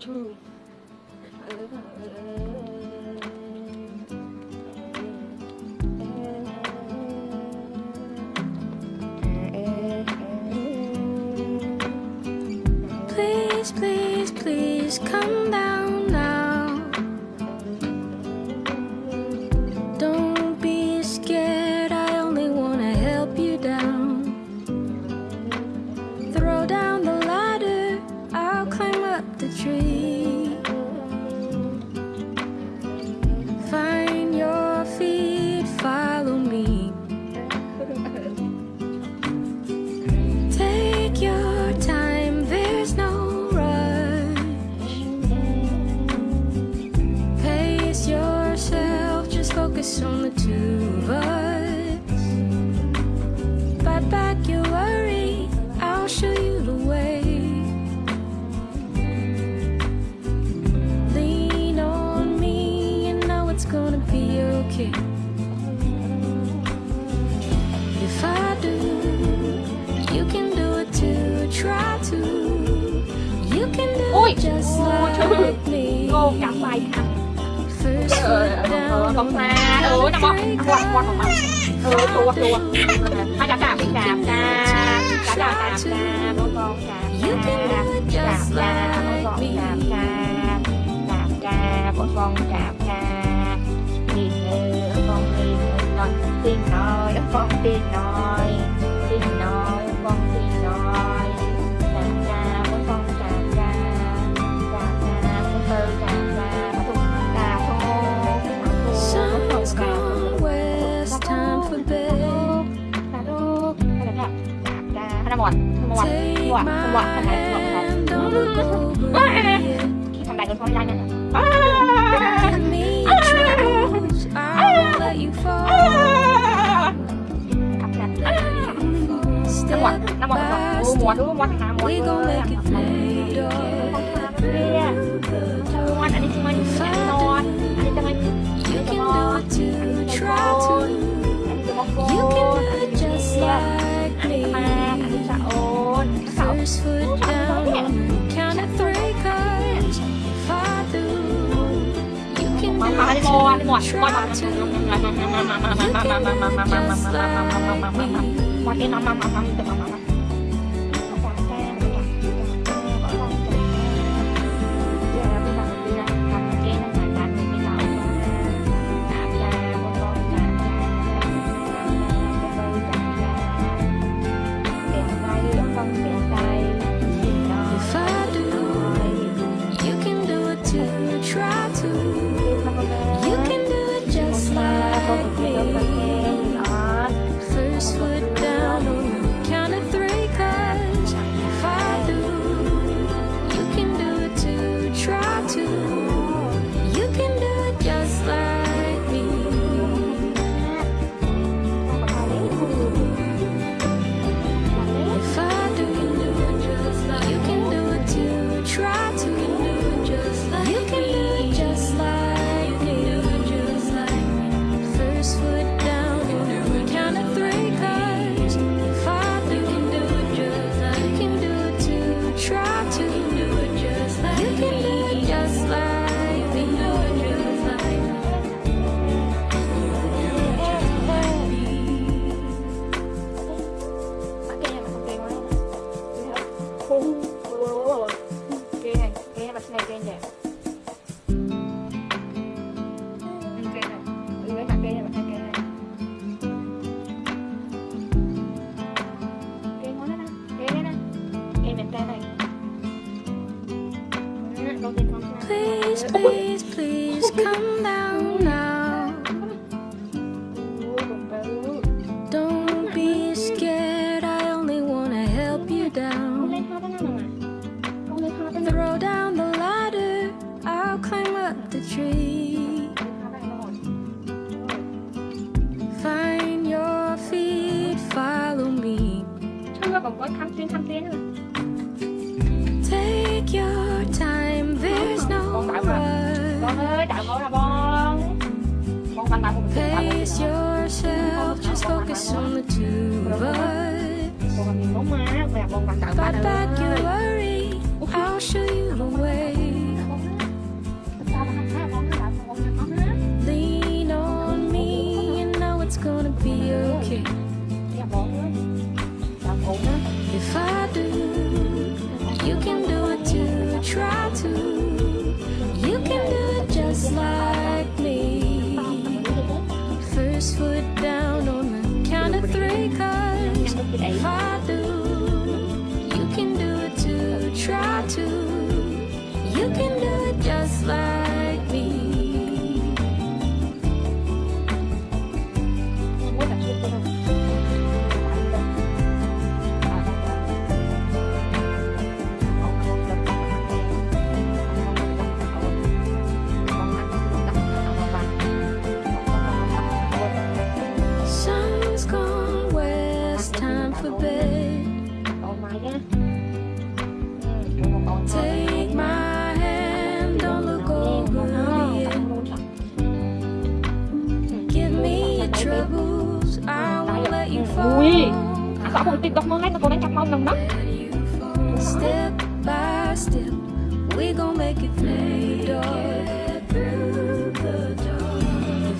true. Please, please, please come down focus on the two of us. Bite back your worry, I'll show you the way. Lean on me, you know it's gonna be okay. If I do, you can do it too. Try to. You can do it just like me. Cô con ma ừ nó bọc quạt quạt của mình ừ chùa chùa hai cá cạp cạp cạp cá cạp cạp cạp con con cạp cạp cạp cạp con con cạp cạp cạp cạp con con cạp cạp อนธรรมวัตธรรมวัตธรรมวัตทำไมธรรมวัทำได้จนพอไม่ได้นะจังหวะน้ำมันนอ้หมวนโอ้หมวนหาหมวนเลยอันนี้จะมาอยู่ที่นอนอันนี้จะมาอยู่ที่นอน 轻声说出你的名字 khung Kê này, mặt này kê này Please, please. Thăm tuyên thăm tuyến nữa. First foot down on the count of three, cause if I do, ទេអាសាពួកតិចដកមកហើយតើកូនឯងចាប់មកនឹងណា Step by step we gon' make it play door through